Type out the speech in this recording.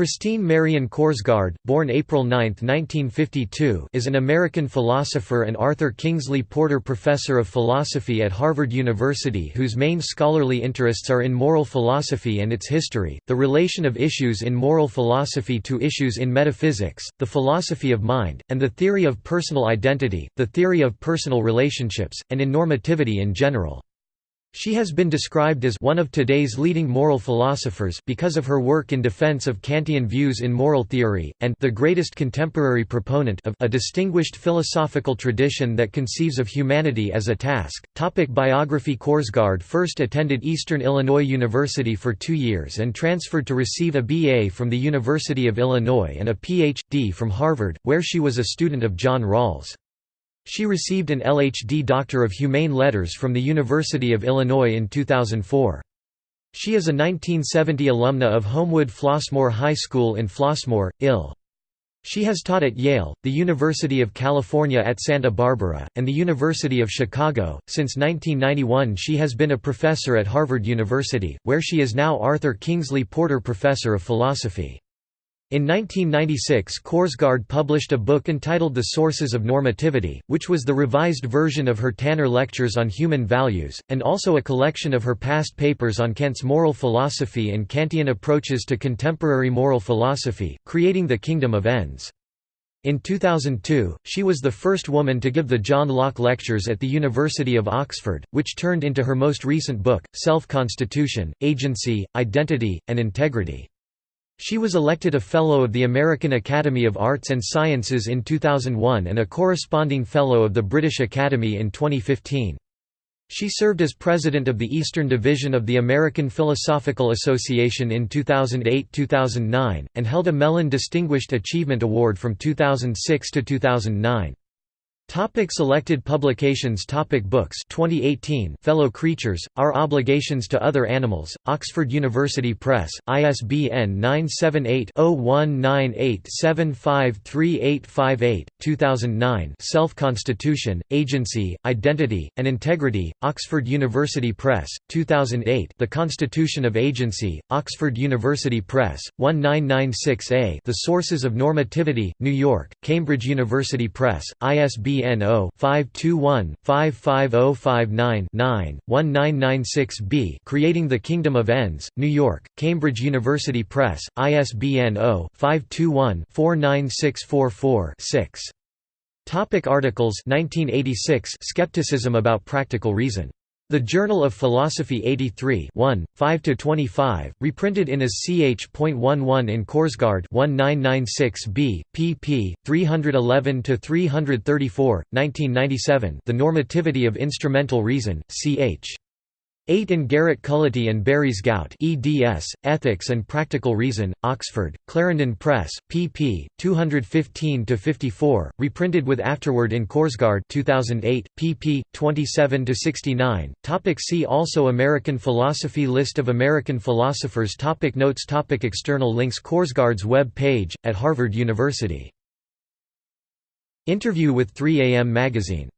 Christine Marion Korsgaard, born April 9, 1952 is an American philosopher and Arthur Kingsley Porter Professor of Philosophy at Harvard University whose main scholarly interests are in moral philosophy and its history, the relation of issues in moral philosophy to issues in metaphysics, the philosophy of mind, and the theory of personal identity, the theory of personal relationships, and in normativity in general. She has been described as one of today's leading moral philosophers because of her work in defense of Kantian views in moral theory, and the greatest contemporary proponent of a distinguished philosophical tradition that conceives of humanity as a task. Topic biography Korsgaard first attended Eastern Illinois University for two years and transferred to receive a BA from the University of Illinois and a Ph.D. from Harvard, where she was a student of John Rawls. She received an LH.D. Doctor of Humane Letters from the University of Illinois in 2004. She is a 1970 alumna of Homewood Flossmoor High School in Flossmoor, Ill. She has taught at Yale, the University of California at Santa Barbara, and the University of Chicago. Since 1991, she has been a professor at Harvard University, where she is now Arthur Kingsley Porter Professor of Philosophy. In 1996 Korsgaard published a book entitled The Sources of Normativity, which was the revised version of her Tanner Lectures on Human Values, and also a collection of her past papers on Kant's moral philosophy and Kantian approaches to contemporary moral philosophy, creating the Kingdom of Ends. In 2002, she was the first woman to give the John Locke Lectures at the University of Oxford, which turned into her most recent book, Self-Constitution, Agency, Identity, and Integrity. She was elected a Fellow of the American Academy of Arts and Sciences in 2001 and a corresponding Fellow of the British Academy in 2015. She served as president of the Eastern Division of the American Philosophical Association in 2008–2009, and held a Mellon Distinguished Achievement Award from 2006 to 2009. Topic selected publications Topic Books 2018 Fellow Creatures, Our Obligations to Other Animals, Oxford University Press, ISBN 978-0198753858, 2009 Self-Constitution, Agency, Identity, and Integrity, Oxford University Press, 2008 The Constitution of Agency, Oxford University Press, 1996a The Sources of Normativity, New York, Cambridge University Press, ISBN ISBN 0-521-55059-9, 1996b Creating the Kingdom of Ends, New York, Cambridge University Press, ISBN 0-521-49644-6. Topic articles 1986 Skepticism about practical reason the Journal of Philosophy 83 1, 5–25, reprinted in as ch.11 in Korsgaard 1996b, pp. 311–334, 1997 The Normativity of Instrumental Reason, ch. 8 in Garrett Cullity and Berys Gaut eds, Ethics and Practical Reason, Oxford, Clarendon Press, pp. 215–54, reprinted with afterword in Korsgaard 2008, pp. 27–69. Topic see also American philosophy List of American philosophers topic Notes topic External links Korsgaard's web page, at Harvard University. Interview with 3 AM Magazine